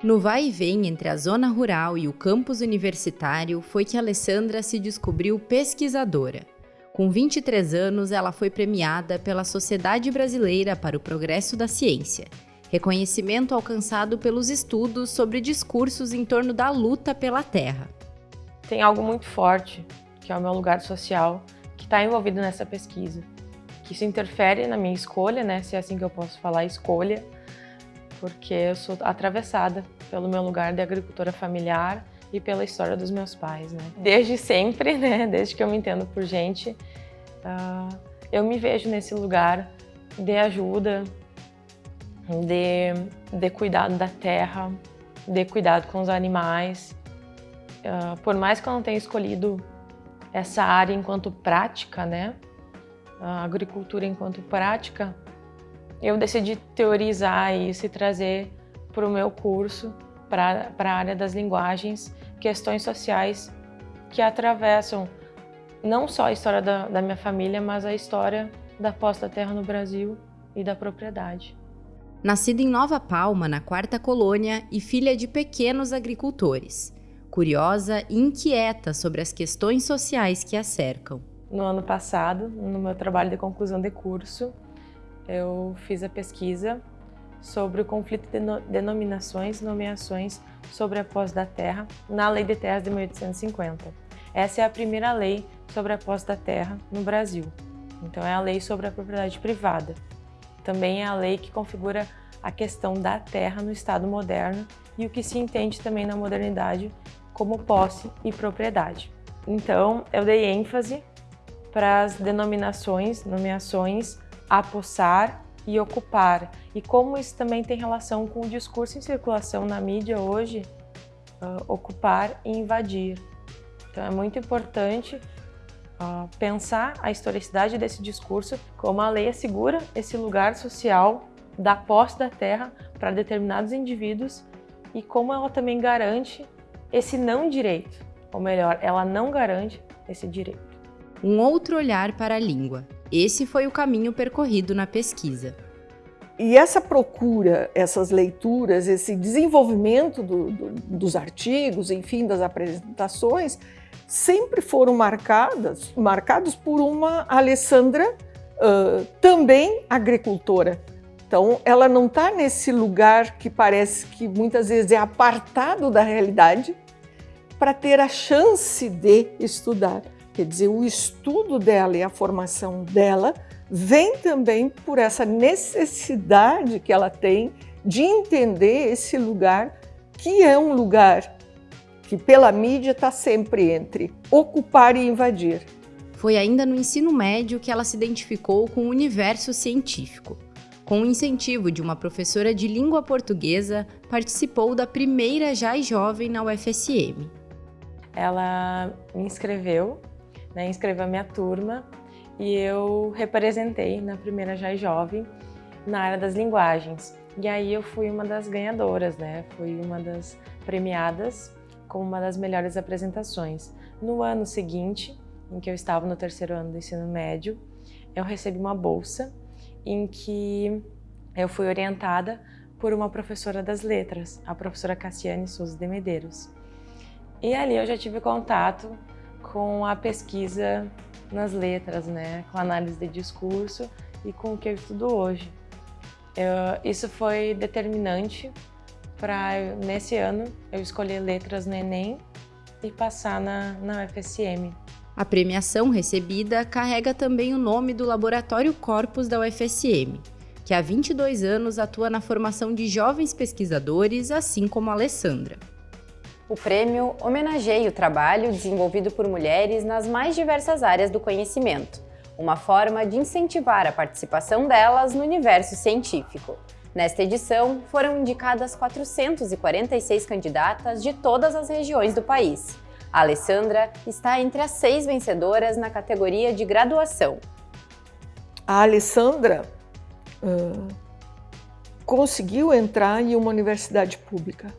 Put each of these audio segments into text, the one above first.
No vai e vem entre a zona rural e o campus universitário foi que Alessandra se descobriu pesquisadora. Com 23 anos, ela foi premiada pela Sociedade Brasileira para o Progresso da Ciência, reconhecimento alcançado pelos estudos sobre discursos em torno da luta pela terra. Tem algo muito forte, que é o meu lugar social, que está envolvido nessa pesquisa, que isso interfere na minha escolha, né, se é assim que eu posso falar, escolha, porque eu sou atravessada pelo meu lugar de agricultora familiar e pela história dos meus pais, né. Desde sempre, né, desde que eu me entendo por gente, uh, eu me vejo nesse lugar de ajuda, de, de cuidado da terra, de cuidado com os animais. Uh, por mais que eu não tenha escolhido essa área enquanto prática, né, a agricultura enquanto prática, eu decidi teorizar isso e trazer para o meu curso, para a área das linguagens, questões sociais que atravessam não só a história da, da minha família, mas a história da posse da terra no Brasil e da propriedade. Nascida em Nova Palma, na quarta colônia, e filha de pequenos agricultores, curiosa e inquieta sobre as questões sociais que a cercam. No ano passado, no meu trabalho de conclusão de curso, eu fiz a pesquisa sobre o conflito de denominações e nomeações sobre a posse da terra na Lei de Terras de 1850. Essa é a primeira lei sobre a posse da terra no Brasil. Então é a lei sobre a propriedade privada. Também é a lei que configura a questão da terra no Estado moderno e o que se entende também na modernidade como posse e propriedade. Então, eu dei ênfase para as denominações, nomeações apossar e ocupar. E como isso também tem relação com o discurso em circulação na mídia hoje, uh, ocupar e invadir. Então é muito importante uh, pensar a historicidade desse discurso, como a lei assegura esse lugar social da posse da terra para determinados indivíduos e como ela também garante esse não direito, ou melhor, ela não garante esse direito. Um outro olhar para a língua, esse foi o caminho percorrido na pesquisa. E essa procura, essas leituras, esse desenvolvimento do, do, dos artigos, enfim, das apresentações, sempre foram marcadas, marcados por uma Alessandra uh, também agricultora. Então, ela não está nesse lugar que parece que muitas vezes é apartado da realidade para ter a chance de estudar. Quer dizer, o estudo dela e a formação dela vem também por essa necessidade que ela tem de entender esse lugar, que é um lugar que pela mídia está sempre entre ocupar e invadir. Foi ainda no ensino médio que ela se identificou com o universo científico. Com o incentivo de uma professora de língua portuguesa, participou da primeira JAI Jovem na UFSM. Ela me inscreveu né, inscreveu a minha turma e eu representei na primeira JAI Jovem na área das linguagens. E aí eu fui uma das ganhadoras, né? Fui uma das premiadas como uma das melhores apresentações. No ano seguinte, em que eu estava no terceiro ano do ensino médio, eu recebi uma bolsa em que eu fui orientada por uma professora das letras, a professora Cassiane Souza de Medeiros. E ali eu já tive contato com a pesquisa nas letras, né? com a análise de discurso e com o que eu estudo hoje. Eu, isso foi determinante para, nesse ano, eu escolher letras no Enem e passar na, na UFSM. A premiação recebida carrega também o nome do Laboratório Corpus da UFSM, que há 22 anos atua na formação de jovens pesquisadores, assim como a Alessandra. O prêmio homenageia o trabalho desenvolvido por mulheres nas mais diversas áreas do conhecimento, uma forma de incentivar a participação delas no universo científico. Nesta edição, foram indicadas 446 candidatas de todas as regiões do país. A Alessandra está entre as seis vencedoras na categoria de graduação. A Alessandra uh, conseguiu entrar em uma universidade pública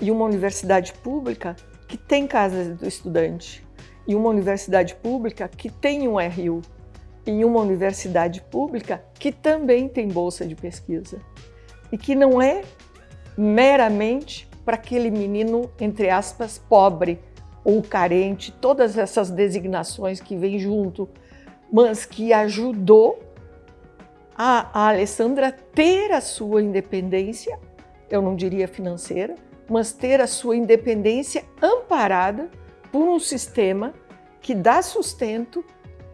e uma universidade pública que tem casa do estudante, e uma universidade pública que tem um RU, e uma universidade pública que também tem bolsa de pesquisa, e que não é meramente para aquele menino, entre aspas, pobre ou carente, todas essas designações que vêm junto, mas que ajudou a, a Alessandra ter a sua independência, eu não diria financeira, mas ter a sua independência amparada por um sistema que dá sustento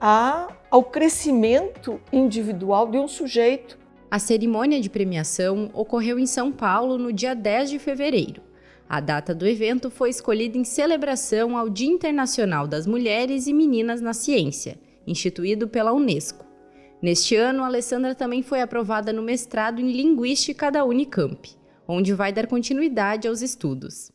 a, ao crescimento individual de um sujeito. A cerimônia de premiação ocorreu em São Paulo no dia 10 de fevereiro. A data do evento foi escolhida em celebração ao Dia Internacional das Mulheres e Meninas na Ciência, instituído pela Unesco. Neste ano, Alessandra também foi aprovada no mestrado em Linguística da Unicamp, onde vai dar continuidade aos estudos.